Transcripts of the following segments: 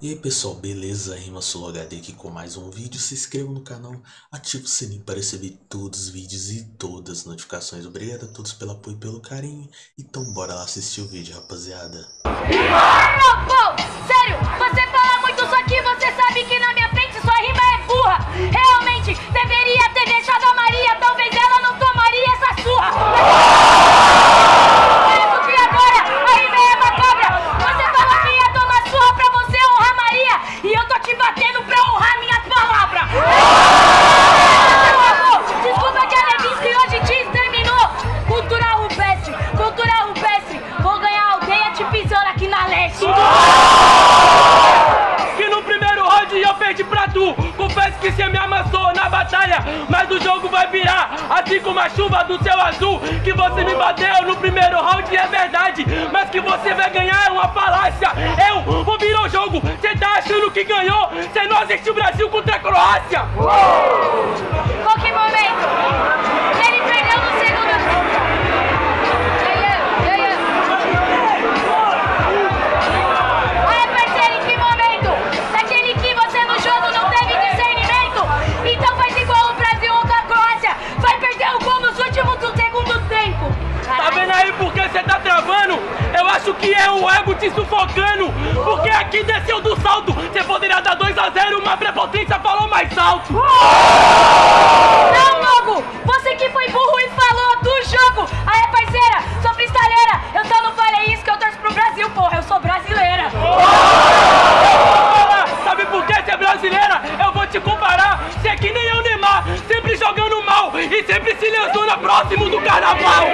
E aí pessoal, beleza? Rima HD aqui com mais um vídeo. Se inscreva no canal, ative o sininho para receber todos os vídeos e todas as notificações. Obrigado a todos pelo apoio e pelo carinho. Então bora lá assistir o vídeo, rapaziada. Sério, Que você me bateu no primeiro round é verdade Mas que você vai ganhar é uma falácia. Eu vou virar o jogo, cê tá achando que ganhou? Cê não assistiu Brasil contra a Croácia que é o ego te sufocando Porque aqui desceu do salto. Você poderia dar 2x0, uma prepotência falou mais alto. Não, Logo! Você que foi burro e falou do jogo. Aí, parceira, sou freestyleira Eu só não falei isso que eu torço pro Brasil, porra Eu sou brasileira. Sabe por que você é brasileira? Eu vou te comparar. Você é que nem eu, Neymar Sempre jogando mal E sempre se lesiona próximo do carnaval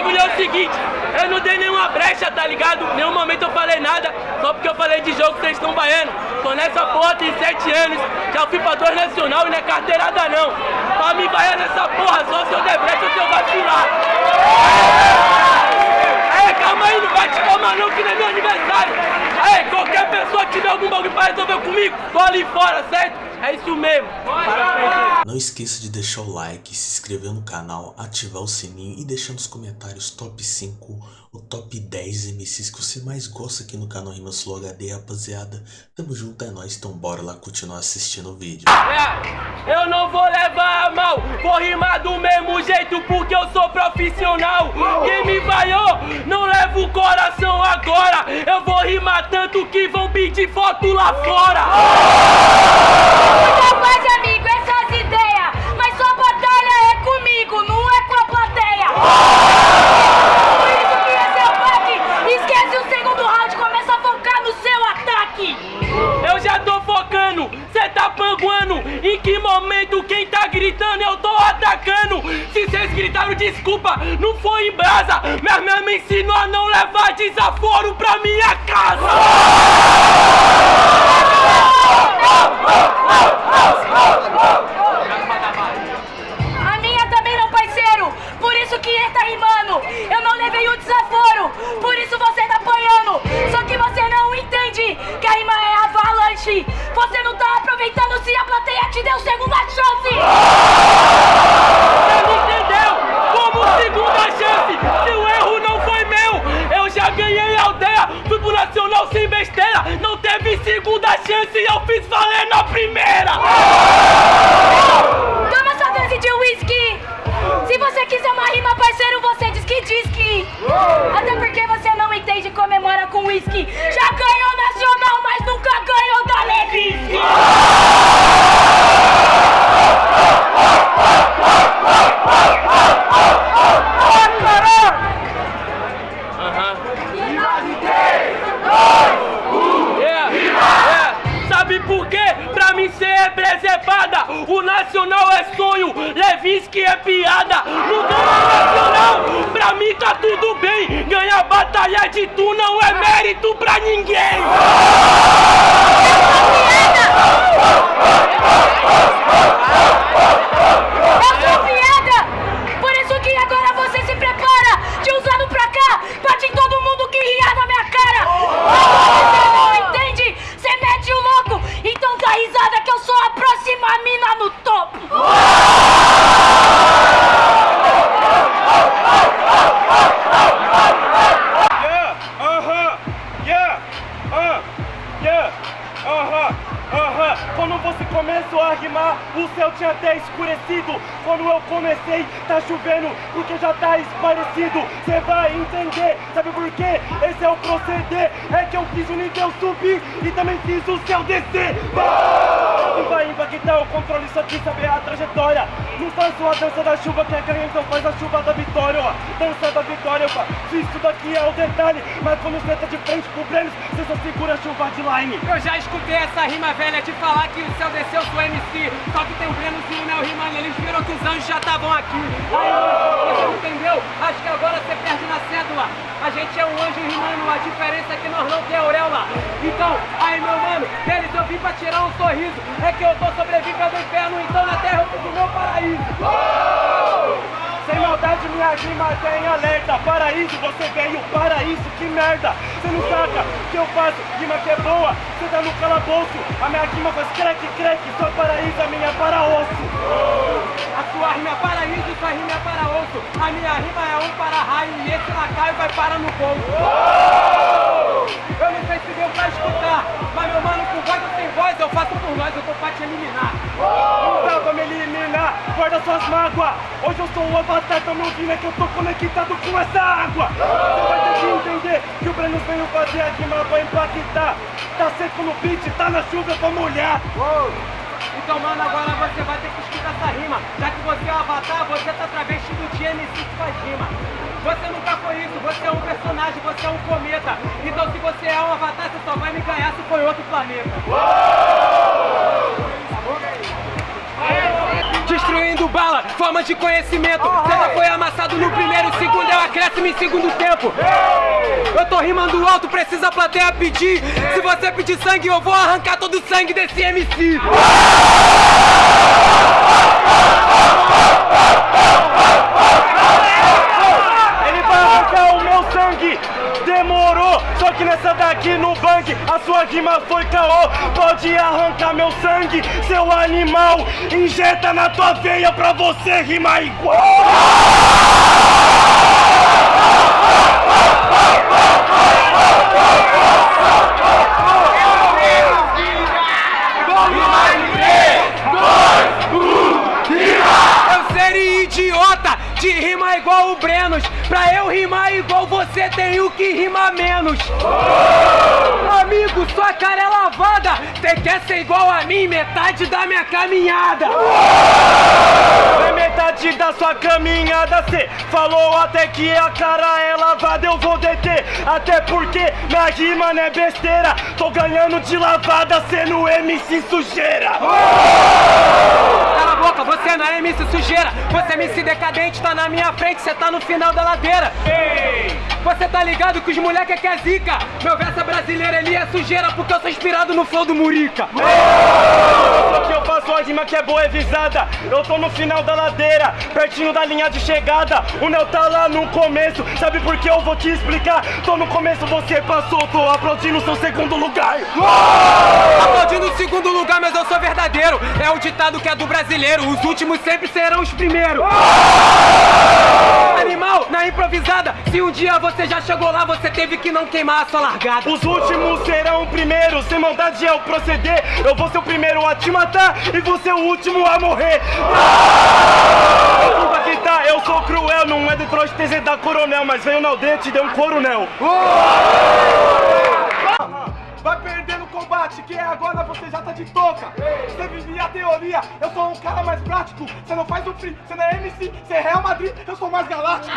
bagulho é o seguinte. Eu não dei nenhuma brecha, tá ligado? Nenhum momento eu falei nada, só porque eu falei de jogo vocês estão baiano. Tô nessa porra tem sete anos, já fui pra dois nacional e não é carteirada não. Pra me baiar nessa porra, só se eu der brecha ou se eu vacilar. Ei, calma aí, não vai te calma não que não é meu aniversário. Ei, qualquer pessoa que tiver algum bagulho pra resolver comigo, tô ali fora, certo? É isso mesmo. Não esqueça de deixar o like, se inscrever no canal, ativar o sininho e deixar nos comentários top 5, o top 10 MCs que você mais gosta aqui no canal Rimas Flow HD, rapaziada. Tamo junto, é nóis, então bora lá continuar assistindo o vídeo. É, eu não vou levar a mal, vou rimar do mesmo jeito porque eu sou profissional. Quem me vaiou, não leva o coração agora. Eu vou rimar tanto que vão pedir foto lá fora. É desculpa, não foi em brasa. Minha mãe me ensinou a não levar desaforo pra minha casa. A minha também não, parceiro. Por isso que ele tá rimando. Eu não levei o desaforo. Por isso você tá apanhando. Só que você não entende que a rima é avalanche. Você não tá aproveitando se a plateia te deu segunda chance. Você entendeu? Como segunda chance? Se o erro não foi meu, eu já ganhei a aldeia. Fui Nacional sem besteira. Não segunda chance e eu fiz valer na primeira! Toma sua dose de whisky! Se você quiser uma rima, parceiro, você diz que diz que! Até porque você não entende comemora com whisky! Já! Ganhar batalha de tu não é mérito pra ninguém. Chovendo, porque já tá esclarecido. Cê vai entender, sabe por quê? Esse é o proceder. É que eu fiz o nível subir e também fiz o céu descer. Vai, controle, só quis saber a trajetória. Não faço a dança da chuva, quer ganhar, então faz a chuva da vitória, ó. Dança da vitória, opa. Se isso daqui é o detalhe, mas quando você tá de frente pro Brenos, você só segura a chuva de line. Eu já escutei essa rima velha de falar que o céu desceu, sou MC. Só que tem o Breno e o Neo rimando, eles viram que os anjos já estavam aqui. Aí, você não entendeu? Acho que agora você perde na cédula. A gente é um anjo rimando, a diferença é que nós não tem auréola. Então, aí meu mano, deles eu vim pra tirar um sorriso. É que eu tô sobrevivendo ao inferno, então na terra eu fiz o meu paraíso. Sem maldade, minha rima tem alerta. Paraíso, você veio, paraíso, que merda. Você não saca o que eu faço, rima que é boa. Você tá no calabouço, a minha rima faz creque, creque. Sua paraíso, a minha é para osso. A sua rima é paraíso, sua rima é para osso. A minha rima é um para raio e esse lacaio vai para no bolso. Eu Hoje eu sou o avatar, tá me ouvindo, é que eu tô conectado com essa água. Você vai ter que entender que o Breno veio fazer a rima pra impactar. Tá seco no beat, tá na chuva pra molhar. Então, mano, agora você vai ter que escutar essa rima. Já que você é o avatar, você tá travestido de MC que faz rima. Você nunca foi isso, você é um personagem, você é um cometa. Então, se você é um avatar, você só vai me ganhar se for outro planeta. Destruindo bala, forma de conhecimento. Cena foi amassado no primeiro segundo, é um acréscimo em segundo tempo. Eu tô rimando alto, precisa a plateia pedir. Se você pedir sangue, eu vou arrancar todo o sangue desse MC. A sua rima foi caô. Pode arrancar meu sangue, seu animal. Injeta na tua veia pra você rimar igual. Eu seria idiota de rimar igual o Brenos. Pra eu rimar igual você, tenho que rimar menos. Amigo, sua cara é lavada. Cê quer ser igual a mim, metade da minha caminhada. É metade da sua caminhada, cê falou até que a cara é lavada, eu vou deter. Até porque minha rima não é besteira. Tô ganhando de lavada, sendo MC sujeira. Cala você não é MC sujeira. Você é MC decadente, tá na minha frente, cê tá no final da ladeira. Você tá ligado que os moleque que é zica. Meu verso é brasileiro, ele é sujeira porque eu sou inspirado no flow do Murica. Só que eu faço a rima que é boa, é visada. Eu tô no final da ladeira, pertinho da linha de chegada. O Neo tá lá no começo, sabe por que eu vou te explicar? Tô no começo, você passou, tô aplaudindo seu segundo lugar. Aplaudindo o segundo lugar, mas eu sou verdadeiro. É o ditado que é do brasileiro. Os últimos sempre serão os primeiros. Animal, na improvisada. Se um dia você já chegou lá, você teve que não queimar a sua largada. Os últimos serão primeiros, sem maldade é o proceder. Eu vou ser o primeiro a te matar e vou ser o último a morrer. Desculpa que tá, eu sou cruel, não é Detroit TZ da Coronel, mas veio na aldeia e deu um coronel. Vai perder combate, que é agora você já tá de toca. Você vivia a teoria, eu sou um cara mais prático. Você não faz o free, você não é MC, você é Real Madrid, eu sou mais galáctico.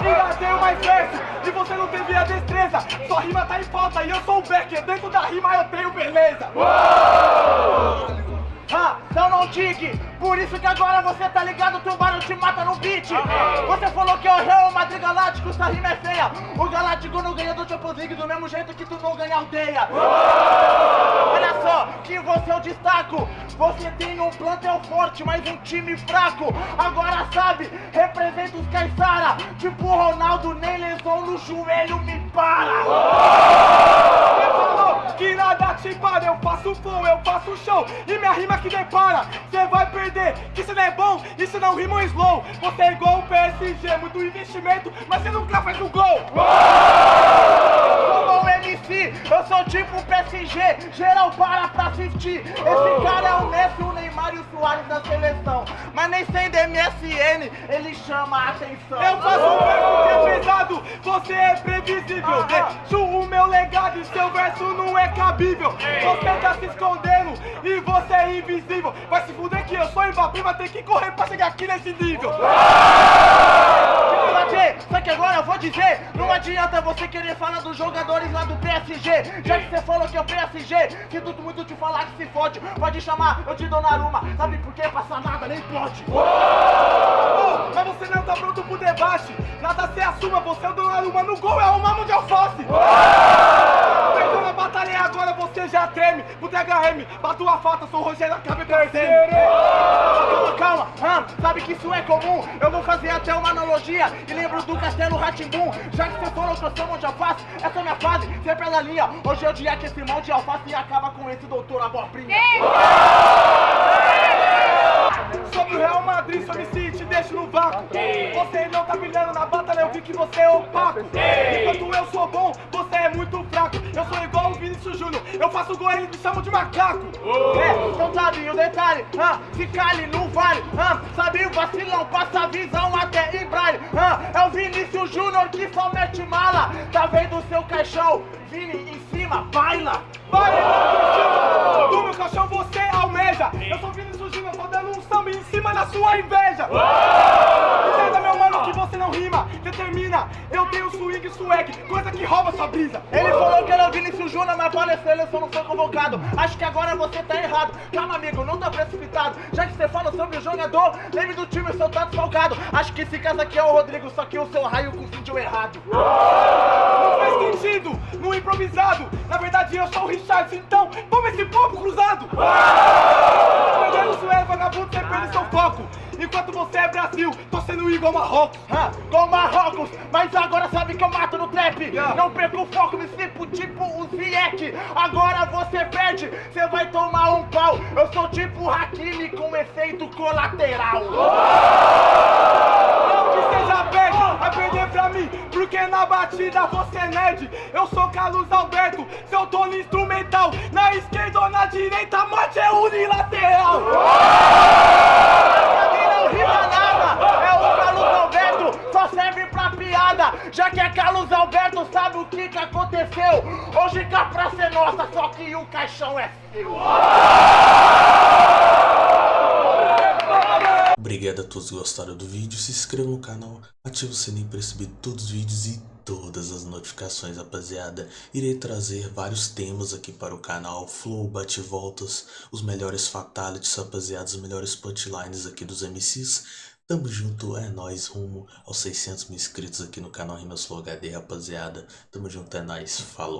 Ainda tenho mais verso, e você não teve a destreza. Sua rima tá em falta e eu sou o Becker. Dentro da rima eu tenho beleza. Ah, então não digue, por isso que agora você tá ligado, tubarão te mata no beat. Você falou que é o Real Madrid Galáctico, sua rima é feia. O Galáctico não ganha do Champions League do mesmo jeito que tu não ganha aldeia. Olha só, que você eu destaco Você tem um plantel forte, mas um time fraco. Agora sabe, representa os Caissara Tipo Ronaldo, nem lesão no joelho me para eu faço flow, eu faço show E minha rima que depara, cê vai perder Que cê não é bom, isso não rima um slow. Você é igual o PSG, muito investimento Mas você nunca faz um gol. Um MC, eu sou tipo PSG, geral para pra assistir. Esse cara é o Messi, o Neymar e o Soares da seleção. Mas nem sendo MSN, ele chama a atenção. Eu faço um verso que é pesado, você é previsível. Deixo o meu legado e seu verso não é cabível. Você tá se escondendo e você é invisível. Vai se fuder que eu sou Mbappé, mas tem que correr pra chegar aqui nesse nível Só que agora eu vou dizer? Não adianta você querer falar dos jogadores lá do PSG Já que você falou que é o PSG tudo muito te falar que se fode Pode chamar, eu te dou Naruma Sabe por quê? Passa nada, nem pode? Oh, mas você não tá pronto pro debate. Nada se assuma, você é o Donnarumma. No gol, é uma mão de alface Perdeu na batalha e agora você já treme. Pro DHM, bato a falta, sou o Rogério, acabei perdendo Calma, calma, hum, sabe que isso é comum? Eu vou fazer até uma analogia E lembro do Castelo Ratimbum Já que você falou que eu sou mão de alface Essa é minha fase, sempre ela linha. Hoje é o dia que esse mão de alface acaba com esse doutor abobrinha. Sobre o Real Madrid, sobre si, te deixo no vácuo. Você não tá brilhando na batalha, eu vi que você é opaco. Enquanto eu sou bom, você é muito fraco. Eu sou igual o Vinícius Júnior, eu faço gol e eles me chamam de macaco. É, então sabe o detalhe, ah, se cale, não vale, ah, sabe o vacilão, passa a visão até em braille, ah, é o Vinícius Júnior que só mete mala, tá vendo o seu caixão, Vini em cima, baila, Vai, Cristiano! Do meu caixão você almeja. Eu sou Vinícius Júnior, tô dando um samba em cima da sua inveja. Entenda, meu mano, que você não rima Determina, eu tenho swing e swag Coisa que rouba sua brisa Ele falou que era o Júnior, mas para a seleção não foi convocado. Acho que agora você tá errado. Calma, amigo, não tá precipitado. Já que você fala sobre o jogador, lembre do time, seu tá desfalcado. Acho que esse caso aqui é o Rodrigo, só que o seu raio confundiu errado. Não faz sentido, no improvisado Na verdade eu sou o Richard, então toma esse pombo cruzado vagabundo, seu foco Enquanto você é Brasil, tô sendo igual Marrocos Ah, com Marrocos, mas agora sabe que eu mato no trap. Não perco o foco, me slipo tipo o Ziyech. Agora você perde, você vai tomar um pau. Eu sou tipo Hakimi com efeito colateral. Não que seja perde, vai perder pra mim Porque na batida você é nerd Eu sou Carlos Alberto, seu tô no instrumental. Na esquerda ou na direita, morte é unilateral. Não rima nada, é o Carlos Alberto, serve pra piada. Já que é Carlos Alberto, sabe o que que aconteceu? Hoje que a praça é nossa, só que o caixão é seu. Obrigado a todos que gostaram do vídeo, se inscreva no canal, ative o sininho para receber todos os vídeos e todas as notificações, rapaziada. Irei trazer vários temas aqui para o canal, flow, bate-voltas, os melhores fatalities, rapaziada, os melhores punchlines aqui dos MCs. Tamo junto, é nóis, rumo aos 600 mil inscritos aqui no canal Rimas Flow HD, rapaziada. Tamo junto, é nóis, falou.